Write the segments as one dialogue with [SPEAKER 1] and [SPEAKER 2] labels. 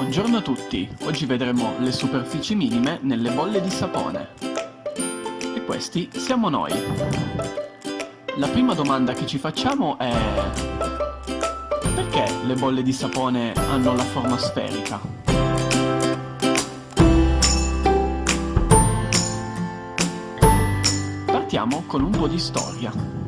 [SPEAKER 1] Buongiorno a tutti, oggi vedremo le superfici minime nelle bolle di sapone. E questi siamo noi. La prima domanda che ci facciamo è... Perché le bolle di sapone hanno la forma sferica? Partiamo con un po' di storia.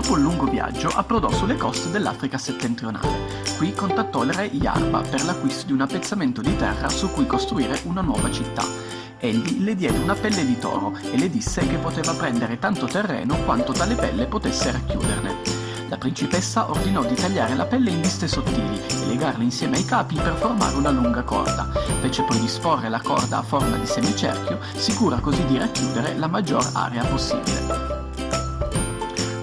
[SPEAKER 1] Dopo un lungo viaggio approdò sulle coste dell'Africa settentrionale. Qui contattò il re Yarba per l'acquisto di un appezzamento di terra su cui costruire una nuova città. Egli le diede una pelle di toro e le disse che poteva prendere tanto terreno quanto tale pelle potesse racchiuderne. La principessa ordinò di tagliare la pelle in liste sottili e legarle insieme ai capi per formare una lunga corda. Fece poi disporre la corda a forma di semicerchio, sicura così di racchiudere la maggior area possibile.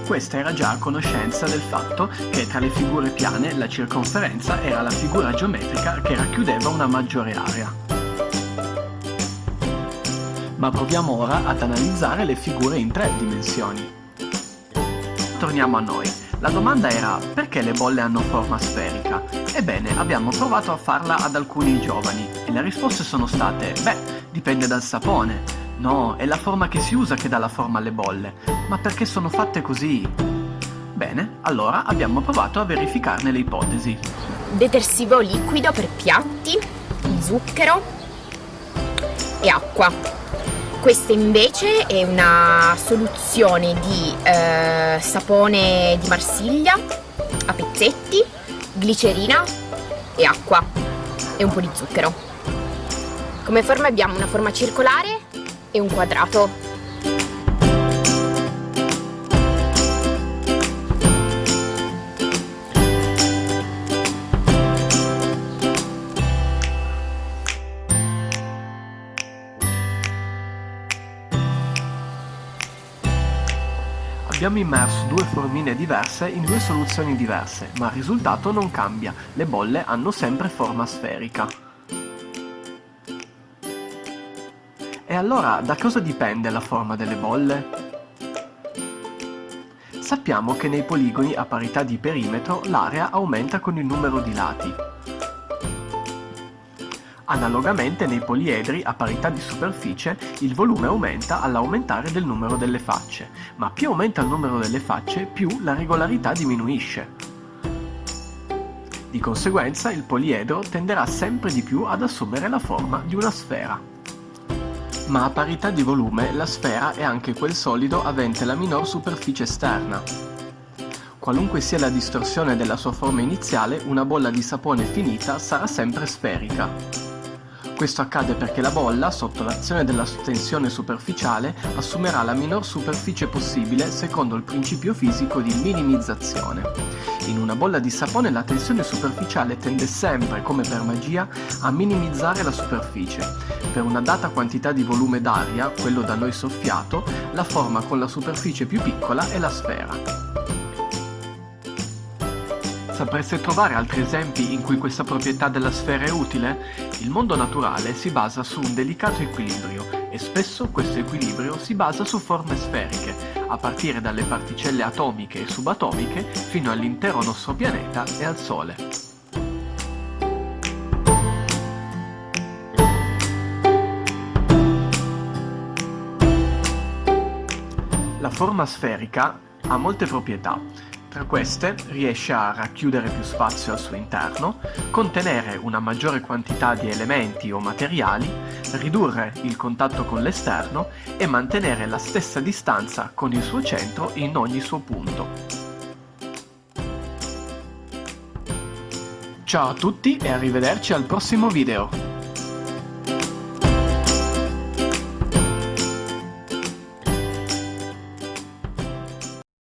[SPEAKER 1] Questa era già a conoscenza del fatto che tra le figure piane la circonferenza era la figura geometrica che racchiudeva una maggiore area. Ma proviamo ora ad analizzare le figure in tre dimensioni. Torniamo a noi. La domanda era perché le bolle hanno forma sferica? Ebbene, abbiamo provato a farla ad alcuni giovani e le risposte sono state beh, dipende dal sapone, No, è la forma che si usa che dà la forma alle bolle. Ma perché sono fatte così? Bene, allora abbiamo provato a verificarne le ipotesi.
[SPEAKER 2] Detersivo liquido per piatti, zucchero e acqua. Questa invece è una soluzione di eh, sapone di Marsiglia a pezzetti, glicerina e acqua e un po' di zucchero. Come forma abbiamo una forma circolare e un quadrato.
[SPEAKER 1] Abbiamo immerso due formine diverse in due soluzioni diverse, ma il risultato non cambia, le bolle hanno sempre forma sferica. Allora da cosa dipende la forma delle bolle? Sappiamo che nei poligoni a parità di perimetro l'area aumenta con il numero di lati. Analogamente nei poliedri a parità di superficie il volume aumenta all'aumentare del numero delle facce, ma più aumenta il numero delle facce più la regolarità diminuisce. Di conseguenza il poliedro tenderà sempre di più ad assumere la forma di una sfera ma a parità di volume la sfera è anche quel solido avente la minor superficie esterna. Qualunque sia la distorsione della sua forma iniziale, una bolla di sapone finita sarà sempre sferica. Questo accade perché la bolla, sotto l'azione della tensione superficiale, assumerà la minor superficie possibile secondo il principio fisico di minimizzazione. In una bolla di sapone la tensione superficiale tende sempre, come per magia, a minimizzare la superficie. Per una data quantità di volume d'aria, quello da noi soffiato, la forma con la superficie più piccola è la sfera. Sapreste trovare altri esempi in cui questa proprietà della sfera è utile? Il mondo naturale si basa su un delicato equilibrio e spesso questo equilibrio si basa su forme sferiche, a partire dalle particelle atomiche e subatomiche fino all'intero nostro pianeta e al Sole. La forma sferica ha molte proprietà, tra queste riesce a racchiudere più spazio al suo interno, contenere una maggiore quantità di elementi o materiali, ridurre il contatto con l'esterno e mantenere la stessa distanza con il suo centro in ogni suo punto. Ciao a tutti e arrivederci al prossimo video!